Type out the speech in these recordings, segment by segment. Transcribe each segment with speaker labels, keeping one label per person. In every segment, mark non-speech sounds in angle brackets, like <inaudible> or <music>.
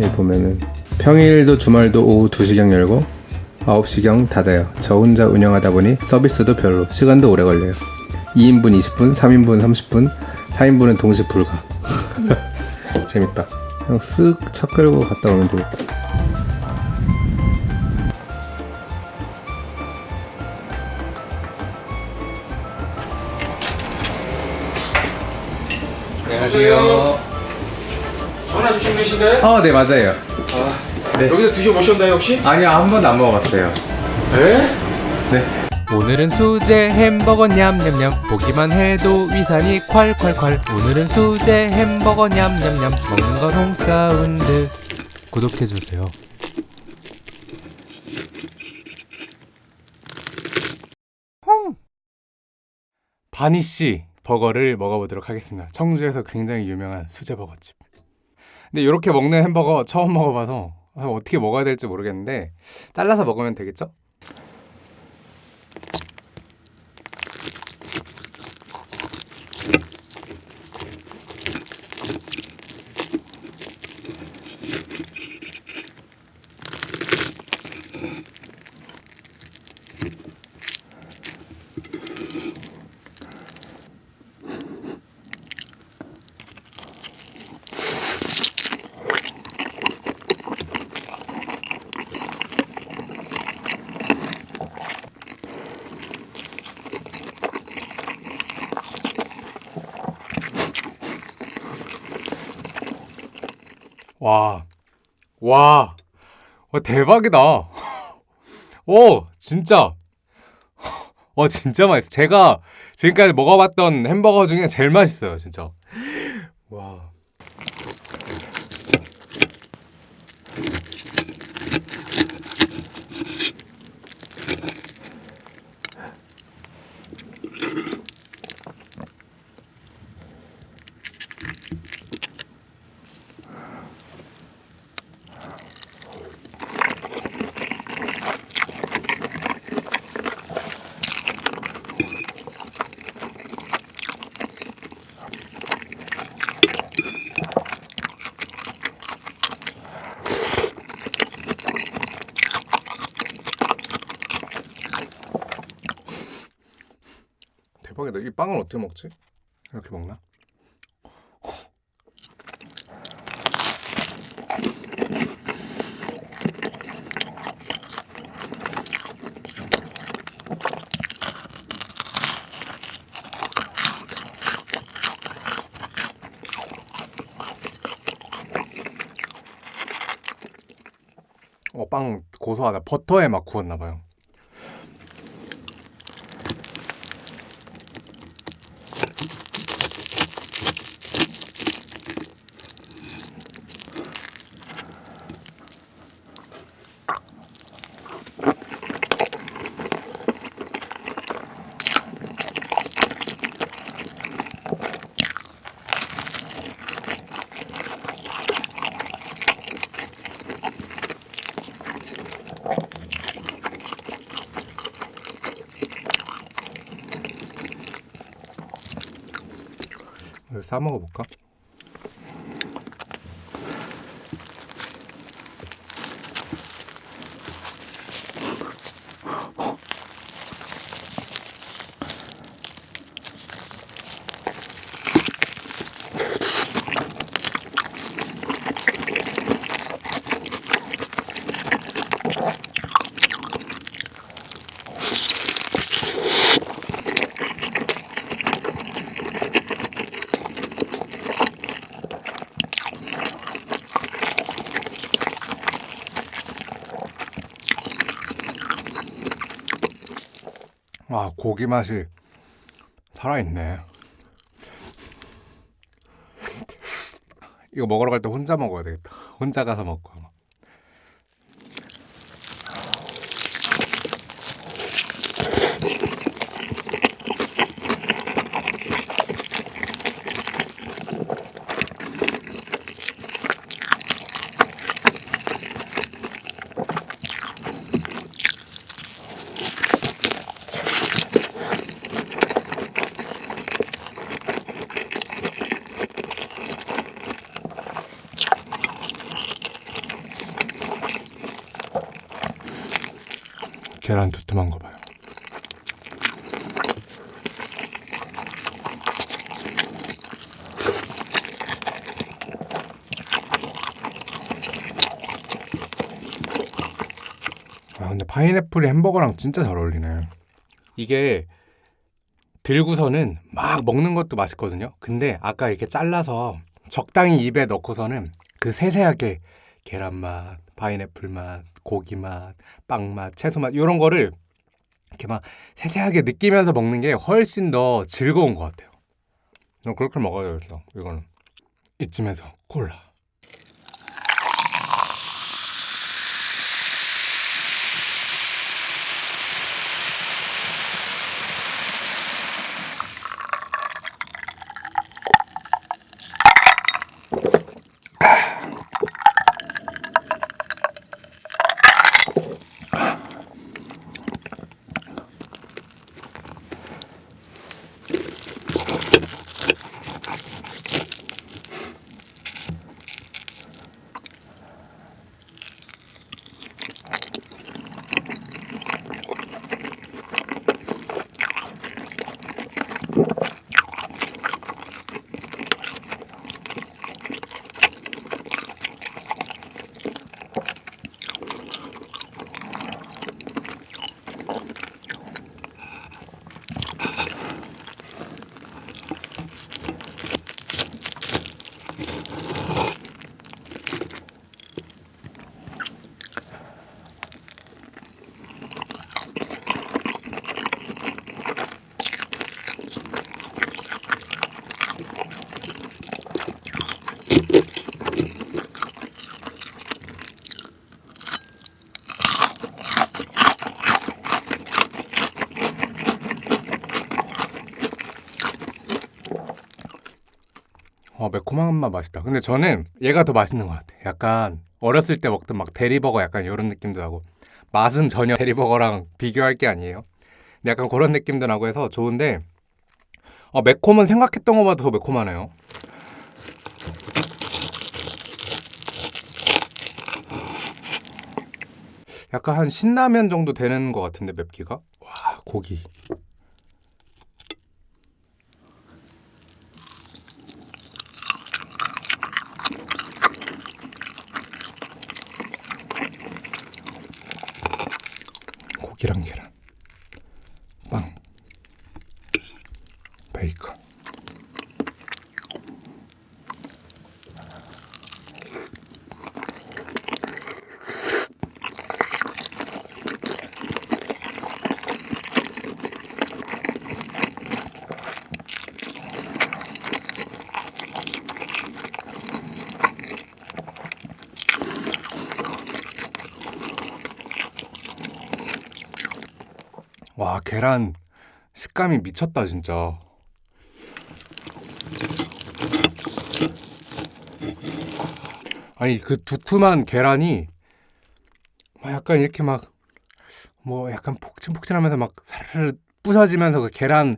Speaker 1: 여기 보면은 평일도 주말도 오후 2시경 열고 9시경 닫아요. 저 혼자 운영하다 보니 서비스도 별로, 시간도 오래 걸려요. 2인분 20분, 3인분 30분, 4인분은 동시 불가. <laughs> 재밌다. 그냥 쓱 차 끌고 갔다 오면 되겠다. 안녕하세요.
Speaker 2: 전화 주신 분이신가요?
Speaker 1: 어, 네, 맞아요. 네.
Speaker 2: 여기서 드셔보셨나요 혹시?
Speaker 1: 아니요, 한 번도 안 먹어봤어요.
Speaker 2: 에?
Speaker 1: 네.
Speaker 3: 오늘은 수제 햄버거 냠냠냠 보기만 해도 위산이 콸콸콸 오늘은 수제 햄버거 냠냠냠 먹는 건 홍사운드 구독해주세요 바니씨 버거를 먹어보도록 하겠습니다 청주에서 굉장히 유명한 수제 버거집 근데 이렇게 먹는 햄버거 처음 먹어봐서 어떻게 먹어야 될지 모르겠는데 잘라서 먹으면 되겠죠? 와, 와, 와 대박이다. <laughs> 오, 진짜. 와, <laughs> 진짜 맛있어. 제가 지금까지 먹어봤던 햄버거 중에 제일 맛있어요, 진짜. 와.
Speaker 1: 대박이다. 이 빵을 어떻게 먹지? 이렇게 먹나? 어, 빵 고소하다. 버터에 막 구웠나 봐요. 싸 먹어볼까? 아 고기 맛이 살아있네. <laughs> 이거 먹으러 갈 때 혼자 먹어야 되겠다. 혼자 가서 먹고
Speaker 3: 계란 두툼한 거 봐요. 아 근데 파인애플이 햄버거랑 진짜 잘 어울리네. 이게 들고서는 막 먹는 것도 맛있거든요. 근데 아까 이렇게 잘라서 적당히 입에 넣고서는 그 세세하게 계란 맛, 파인애플 맛, 고기 맛, 빵 맛, 채소 맛 이런 거를 이렇게 막 세세하게 느끼면서 먹는 게 훨씬 더 즐거운 것 같아요. 어, 그렇게 먹어야겠어. 이거는 이쯤에서 콜라. 어, 매콤한 맛 맛있다. 근데 저는 얘가 더 맛있는 것 같아. 약간 어렸을 때 먹던 막 대리버거 약간 이런 느낌도 나고 맛은 전혀 <laughs> 대리버거랑 비교할 게 아니에요. 근데 약간 그런 느낌도 나고 해서 좋은데 어, 매콤은 생각했던 것보다 더 매콤하네요. 약간 한 신라면 정도 되는 것 같은데 맵기가 와 고기 고기랑 계란 빵 베이컨 와 계란 식감이 미쳤다 진짜 아니 그 두툼한 계란이 막 약간 이렇게 막 뭐 약간 폭신폭신하면서 막 사르르 부서지면서 그 계란의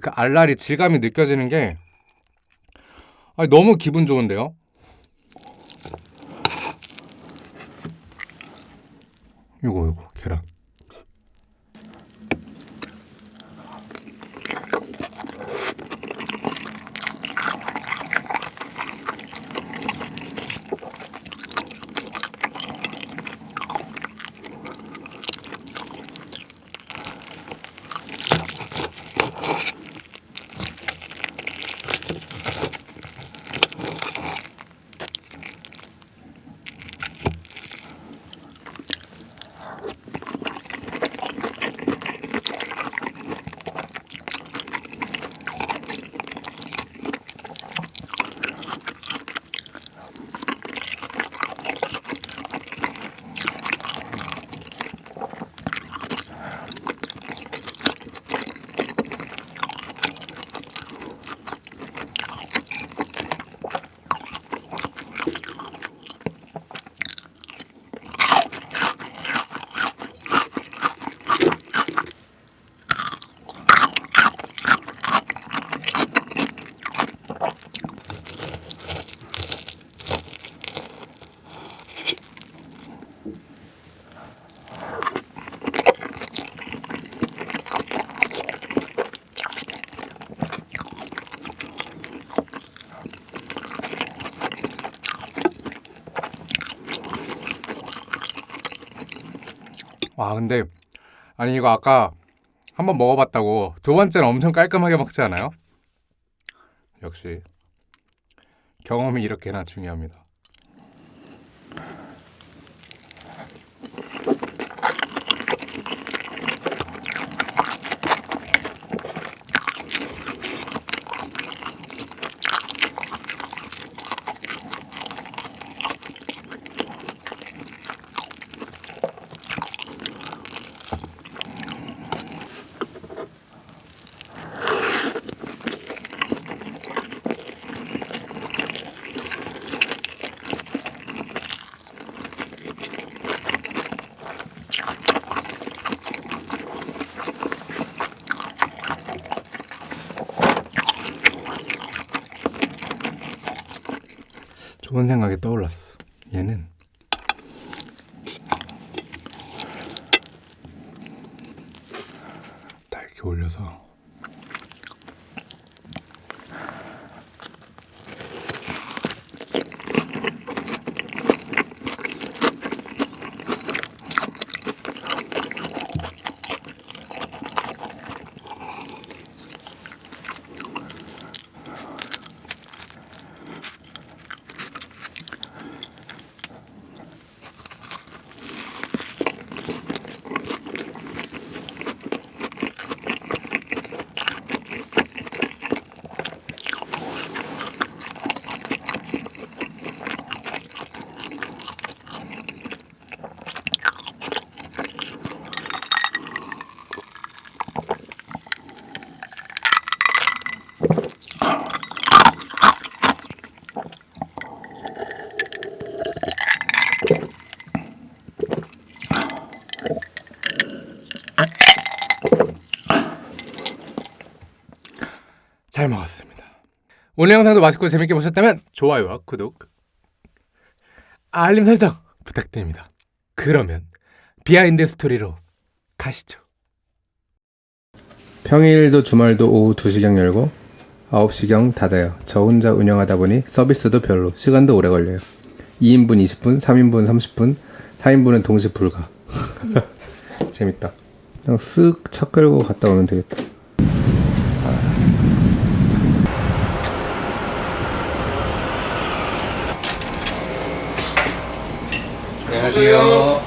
Speaker 3: 그 알알이 질감이 느껴지는 게 아니 너무 기분 좋은데요? 이거 이거 계란
Speaker 4: 와 근데 아니 이거 아까 한번 먹어봤다고 두 번째는 엄청 깔끔하게 먹지 않아요? 역시 경험이 이렇게나 중요합니다. 좋은 생각이 떠올랐어. 얘는 딱 이렇게 올려서 잘 먹었습니다. 오늘 영상도 맛있고 재밌게 보셨다면 좋아요와 구독, 알림 설정 부탁드립니다. 그러면 behind story로 가시죠.
Speaker 3: 평일도 주말도 오후 2시경 열고 9시경 닫아요. 저 혼자 운영하다 보니 서비스도 별로, 시간도 오래 걸려요. 2인분 20분, 3인분 30분, 4인분은 동시 불가. <laughs> 재밌다. 그냥 쓱 차 끌고 갔다 오면 되겠다.
Speaker 2: 안녕하세요.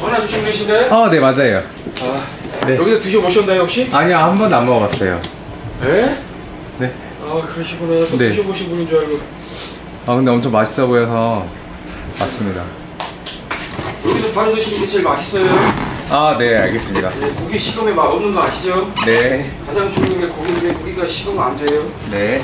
Speaker 2: 전화 주신 분이신가요?
Speaker 3: 어, 네, 맞아요.
Speaker 2: 아,
Speaker 3: 네.
Speaker 2: 여기서 드셔보셨나요 혹시?
Speaker 3: 아니요, 한 번도 안 먹어봤어요.
Speaker 2: 네?
Speaker 3: 네.
Speaker 2: 아 그러시구나. 또
Speaker 3: 네.
Speaker 2: 드셔보신 분인 줄 알고.
Speaker 3: 아, 근데 엄청 맛있어 보여서 왔습니다.
Speaker 2: 여기서 바로 드시는 게 제일 맛있어요.
Speaker 3: 아, 네, 알겠습니다.
Speaker 2: 네, 고기 식감에 맛 없는 거 아시죠?
Speaker 3: 네,
Speaker 2: 가장 중요한 게 고기인데 고기가 식으면 안 돼요.
Speaker 3: 네.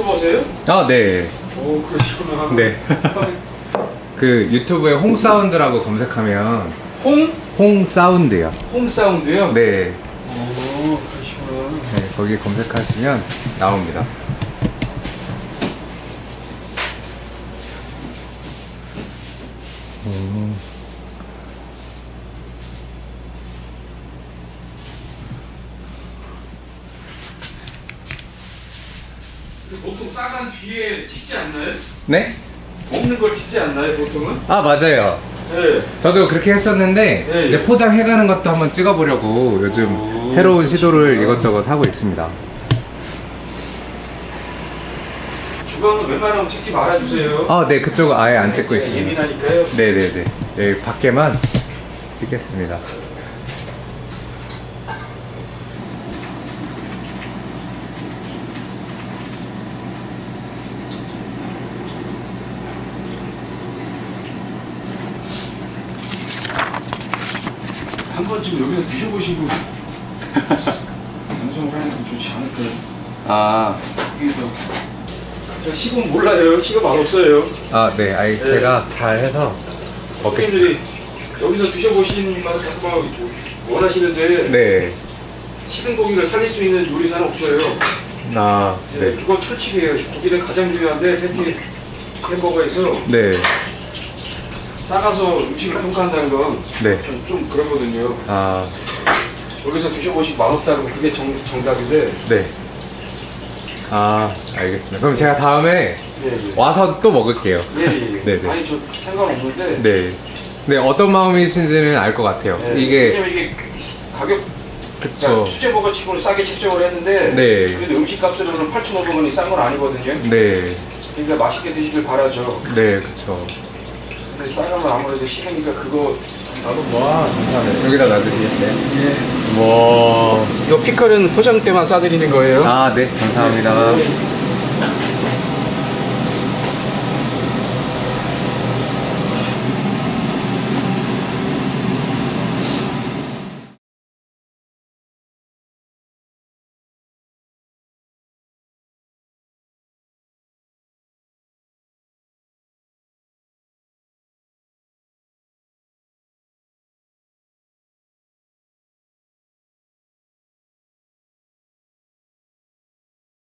Speaker 2: 유튜버세요?
Speaker 3: 아, 네.
Speaker 2: 오 그러시구나.
Speaker 3: 네. <laughs> 그 유튜브에 홍사운드라고 검색하면
Speaker 2: 홍?
Speaker 3: 홍사운드요.
Speaker 2: 홍 사운드요?
Speaker 3: 네.
Speaker 2: 오 그러시구나.
Speaker 3: 네, 거기 검색하시면 나옵니다. 음.
Speaker 2: 뒤에 찍지 않나요?
Speaker 3: 네?
Speaker 2: 먹는 걸 찍지 않나요 보통은?
Speaker 3: 아 맞아요.
Speaker 2: 네.
Speaker 3: 저도 그렇게 했었는데
Speaker 2: 네,
Speaker 3: 이제
Speaker 2: 예.
Speaker 3: 포장해 가는 것도 한번 찍어 보려고 요즘
Speaker 2: 오,
Speaker 3: 새로운 시도를
Speaker 2: 그러시구나.
Speaker 3: 이것저것 하고 있습니다.
Speaker 2: 주방은 웬만하면 찍지 말아주세요.
Speaker 3: 아, 네, 그쪽은 아예 안 찍고
Speaker 2: 제가
Speaker 3: 있습니다.
Speaker 2: 예민하니까요.
Speaker 3: 네네네. 여기 밖에만 찍겠습니다.
Speaker 2: 한 번쯤 여기서 드셔보시고 <laughs> 방송을 하는 게 좋지 않을까요?
Speaker 3: 아,
Speaker 2: 여기서 제가 식은 몰라요. 식은 맛없어요.
Speaker 3: 아, 네. 아니,
Speaker 2: 네.
Speaker 3: 제가 잘 해서 먹겠습니다.
Speaker 2: 여기서 드셔보시는 맛을 자꾸 원하시는데
Speaker 3: 네.
Speaker 2: 식은 고기를 살릴 수 있는 요리사는 없어요.
Speaker 3: 아,
Speaker 2: 네.
Speaker 3: 네.
Speaker 2: 그건 철칙이에요. 고기는 가장 중요한데 패티 햄버거에서
Speaker 3: 네.
Speaker 2: 싸가서 음식을 평가한다는 건
Speaker 3: 네.
Speaker 2: 좀, 좀 그러거든요.
Speaker 3: 아,
Speaker 2: 여기서 드셔보시고 맛없다고 그게 정, 정답인데
Speaker 3: 네. 아 알겠습니다. 그럼 제가 다음에
Speaker 2: 예, 예.
Speaker 3: 와서 또 먹을게요.
Speaker 2: 예, 예. <laughs>
Speaker 3: 네, 네.
Speaker 2: 아니 저 상관없는데.
Speaker 3: 네. 네 어떤 마음이신지는 알 것 같아요.
Speaker 2: 예,
Speaker 3: 이게
Speaker 2: 왜냐면 이게 가격
Speaker 3: 그쵸.
Speaker 2: 그러니까 수제버거 치고는 싸게 책정을 했는데
Speaker 3: 네.
Speaker 2: 그래도 음식 값으로는 8,500원이 싼 건 아니거든요.
Speaker 3: 네.
Speaker 2: 그러니까 맛있게 드시길 바라죠.
Speaker 3: 네 그쵸.
Speaker 2: 근데 싸가면 아무래도 식으니까 그거 나도
Speaker 3: 와 감사합니다. 여기다 놔주시겠어요?
Speaker 2: 예.
Speaker 3: 와.
Speaker 2: 이 피클은 포장 때만 싸드리는 거예요.
Speaker 3: 아 네 감사합니다.